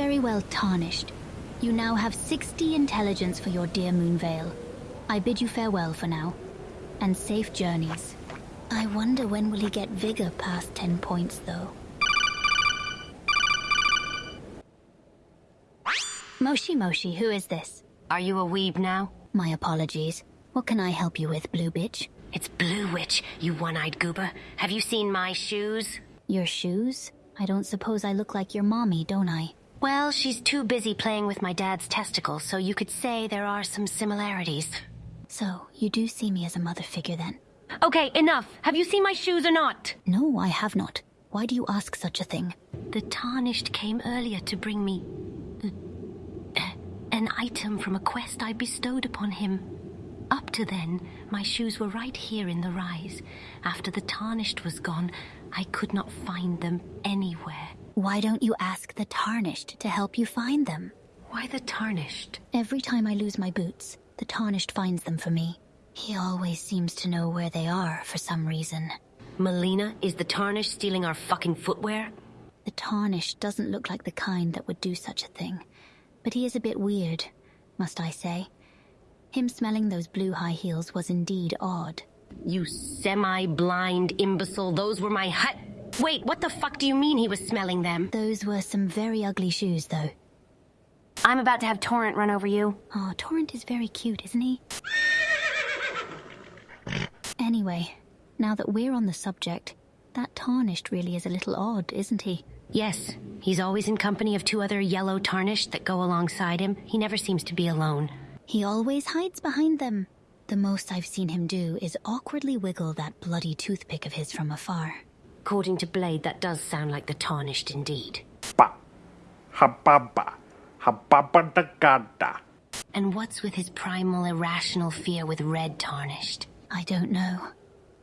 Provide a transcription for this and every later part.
Very well, Tarnished. You now have 60 intelligence for your dear Moonveil. I bid you farewell for now, and safe journeys. I wonder when will he get vigor past 10 points, though. Moshi Moshi, who is this? Are you a weeb now? My apologies. What can I help you with, Blue Bitch? It's Blue Witch, you one-eyed goober. Have you seen my shoes? Your shoes? I don't suppose I look like your mommy, don't I? Well, she's too busy playing with my dad's testicles, so you could say there are some similarities. So, you do see me as a mother figure then? Okay, enough. Have you seen my shoes or not? No, I have not. Why do you ask such a thing? The Tarnished came earlier to bring me... Uh, an item from a quest I bestowed upon him. Up to then, my shoes were right here in the rise. After the Tarnished was gone, I could not find them anywhere. Why don't you ask the Tarnished to help you find them? Why the Tarnished? Every time I lose my boots, the Tarnished finds them for me. He always seems to know where they are for some reason. Melina, is the Tarnished stealing our fucking footwear? The Tarnished doesn't look like the kind that would do such a thing. But he is a bit weird, must I say. Him smelling those blue high heels was indeed odd. You semi-blind imbecile, those were my hut- Wait, what the fuck do you mean he was smelling them? Those were some very ugly shoes, though. I'm about to have Torrent run over you. Oh, Torrent is very cute, isn't he? Anyway, now that we're on the subject, that Tarnished really is a little odd, isn't he? Yes, he's always in company of two other yellow Tarnished that go alongside him. He never seems to be alone. He always hides behind them. The most I've seen him do is awkwardly wiggle that bloody toothpick of his from afar. According to Blaidd, that does sound like the Tarnished indeed. Pa. Hababa. Hababadagada. And what's with his primal irrational fear with Red Tarnished? I don't know.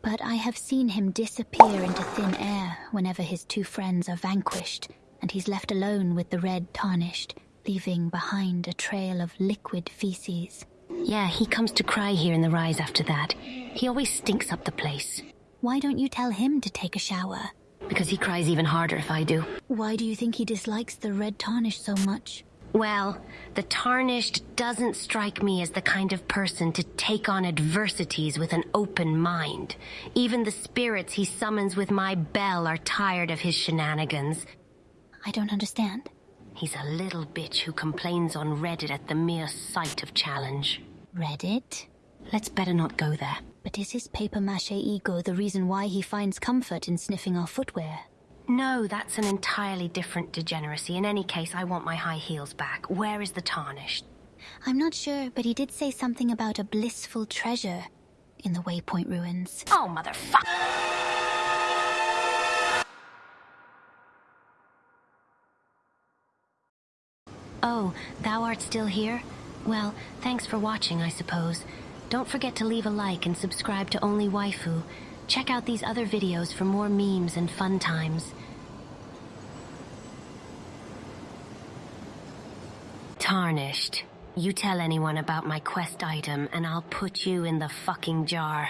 But I have seen him disappear into thin air whenever his two friends are vanquished, and he's left alone with the red tarnished, leaving behind a trail of liquid feces. Yeah, he comes to cry here in the rise after that. He always stinks up the place. Why don't you tell him to take a shower? Because he cries even harder if I do. Why do you think he dislikes the red tarnish so much? Well, the Tarnished doesn't strike me as the kind of person to take on adversities with an open mind. Even the spirits he summons with my bell are tired of his shenanigans. I don't understand. He's a little bitch who complains on Reddit at the mere sight of challenge. Reddit? Let's better not go there. But is his paper mache ego the reason why he finds comfort in sniffing our footwear? No, that's an entirely different degeneracy. In any case, I want my high heels back. Where is the tarnished? I'm not sure, but he did say something about a blissful treasure in the Waypoint ruins. Oh, motherfucker! Oh, thou art still here? Well, thanks for watching, I suppose. Don't forget to leave a like and subscribe to Only Waifu. Check out these other videos for more memes and fun times. Tarnished. You tell anyone about my quest item and I'll put you in the fucking jar.